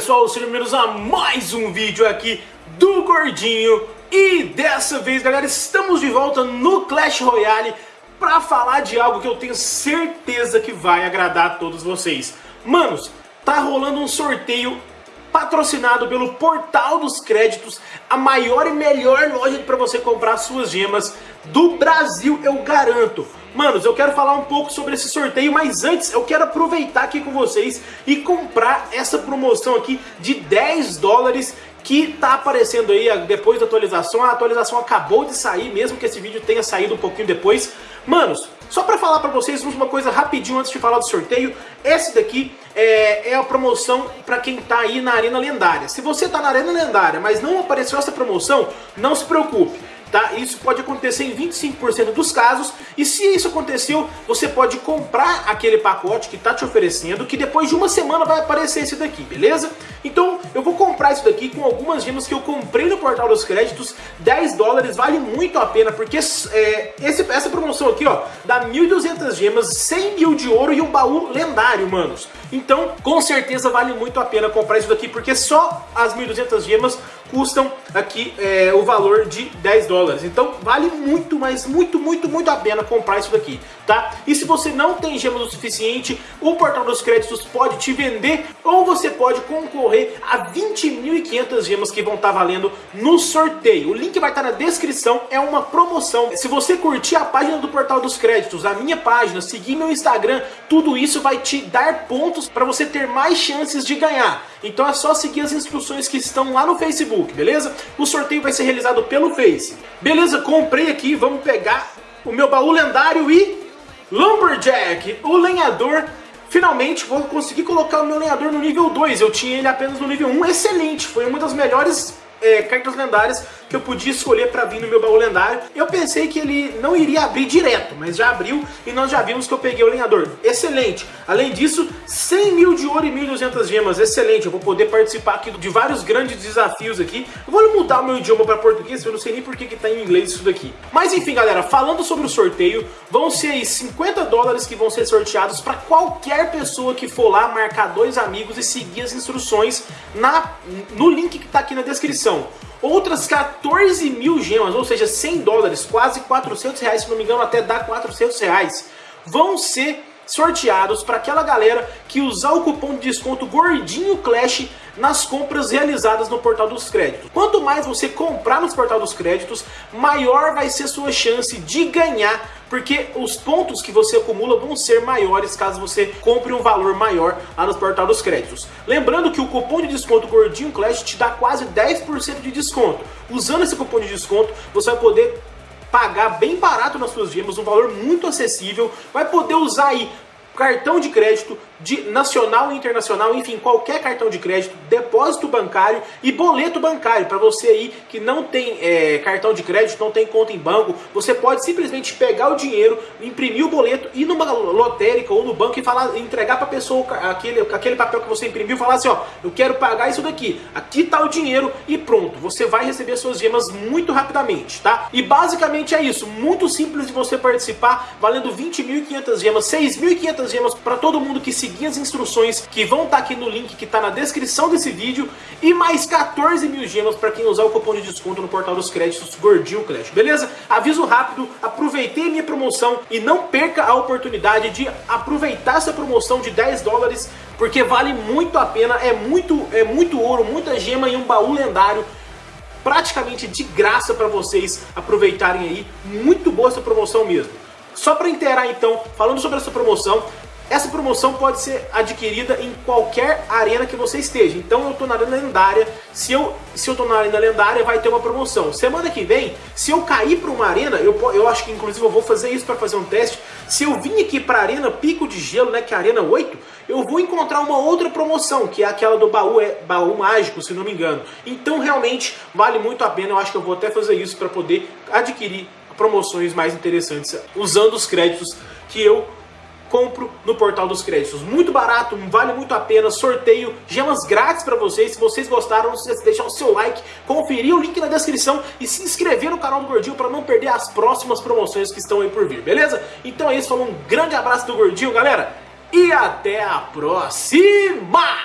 pessoal, sejam bem-vindos a mais um vídeo aqui do Gordinho. E dessa vez, galera, estamos de volta no Clash Royale Pra falar de algo que eu tenho certeza que vai agradar a todos vocês. Manos, tá rolando um sorteio patrocinado pelo Portal dos Créditos A maior e melhor loja para você comprar suas gemas do Brasil, eu garanto Manos, eu quero falar um pouco sobre esse sorteio, mas antes eu quero aproveitar aqui com vocês e comprar essa promoção aqui de 10 dólares que tá aparecendo aí depois da atualização. A atualização acabou de sair, mesmo que esse vídeo tenha saído um pouquinho depois. Manos, só para falar para vocês uma coisa rapidinho antes de falar do sorteio, esse daqui é, é a promoção para quem tá aí na Arena Lendária. Se você tá na Arena Lendária, mas não apareceu essa promoção, não se preocupe tá? Isso pode acontecer em 25% dos casos, e se isso aconteceu, você pode comprar aquele pacote que tá te oferecendo, que depois de uma semana vai aparecer esse daqui, beleza? Então, eu vou comprar isso daqui com algumas gemas que eu comprei no Portal dos Créditos, 10 dólares, vale muito a pena, porque é, esse, essa promoção aqui, ó, dá 1.200 gemas, 100 mil de ouro e um baú lendário, manos. Então, com certeza vale muito a pena comprar isso daqui, porque só as 1.200 gemas custam aqui é, o valor de 10 dólares. Então vale muito, mas muito, muito, muito a pena comprar isso daqui, tá? E se você não tem gemas o suficiente, o Portal dos Créditos pode te vender ou você pode concorrer a 20.500 gemas que vão estar tá valendo no sorteio. O link vai estar tá na descrição, é uma promoção. Se você curtir a página do Portal dos Créditos, a minha página, seguir meu Instagram, tudo isso vai te dar pontos para você ter mais chances de ganhar. Então é só seguir as instruções que estão lá no Facebook, beleza? O sorteio vai ser realizado pelo Face. Beleza, comprei aqui, vamos pegar o meu baú lendário e... Lumberjack, o lenhador Finalmente vou conseguir colocar o meu lenhador no nível 2, eu tinha ele apenas no nível 1, excelente, foi uma das melhores é, cartas lendárias que eu podia escolher para vir no meu baú lendário. Eu pensei que ele não iria abrir direto, mas já abriu e nós já vimos que eu peguei o lenhador. Excelente! Além disso, 100 mil de ouro e 1.200 gemas. Excelente! Eu vou poder participar aqui de vários grandes desafios aqui. Eu vou mudar o meu idioma para português, eu não sei nem por que está em inglês isso daqui. Mas enfim, galera, falando sobre o sorteio, vão ser aí 50 dólares que vão ser sorteados para qualquer pessoa que for lá marcar dois amigos e seguir as instruções na, no link que está aqui na descrição. Outras 14 mil gemas, ou seja, 100 dólares, quase 400 reais, se não me engano até dá 400 reais, vão ser sorteados para aquela galera que usar o cupom de desconto Gordinho Clash nas compras realizadas no Portal dos Créditos. Quanto mais você comprar no Portal dos Créditos, maior vai ser sua chance de ganhar, porque os pontos que você acumula vão ser maiores caso você compre um valor maior lá no Portal dos Créditos. Lembrando que o cupom de desconto Gordinho Clash te dá quase 10% de desconto. Usando esse cupom de desconto, você vai poder pagar bem barato nas suas gemas, um valor muito acessível, vai poder usar aí cartão de crédito de nacional e internacional, enfim, qualquer cartão de crédito, depósito bancário e boleto bancário. Para você aí que não tem é, cartão de crédito, não tem conta em banco, você pode simplesmente pegar o dinheiro, imprimir o boleto, ir numa lotérica ou no banco e falar, entregar para a pessoa aquele, aquele papel que você imprimiu, falar assim, ó, eu quero pagar isso daqui, aqui tá o dinheiro e pronto, você vai receber suas gemas muito rapidamente, tá? E basicamente é isso, muito simples de você participar, valendo 20.500 gemas, 6.500 gemas para todo mundo que seguir as instruções que vão estar tá aqui no link que está na descrição desse vídeo e mais 14 mil gemas para quem usar o cupom de desconto no portal dos créditos Gordinho Clash, beleza? Aviso rápido, aproveitei minha promoção e não perca a oportunidade de aproveitar essa promoção de 10 dólares porque vale muito a pena, é muito, é muito ouro, muita gema e um baú lendário praticamente de graça para vocês aproveitarem aí, muito boa essa promoção mesmo. Só para inteirar então, falando sobre essa promoção, essa promoção pode ser adquirida em qualquer arena que você esteja. Então eu estou na arena lendária, se eu, se eu tô na arena lendária vai ter uma promoção. Semana que vem, se eu cair para uma arena, eu, eu acho que inclusive eu vou fazer isso para fazer um teste, se eu vim aqui para a arena Pico de Gelo, né, que é a arena 8, eu vou encontrar uma outra promoção, que é aquela do baú, é, baú mágico, se não me engano. Então realmente vale muito a pena, eu acho que eu vou até fazer isso para poder adquirir promoções mais interessantes usando os créditos que eu compro no portal dos créditos. Muito barato, vale muito a pena, sorteio, gemas grátis para vocês. Se vocês gostaram, não se esqueça de deixar o seu like, conferir o link na descrição e se inscrever no canal do Gordinho para não perder as próximas promoções que estão aí por vir, beleza? Então é isso, falou um grande abraço do Gordinho, galera, e até a próxima!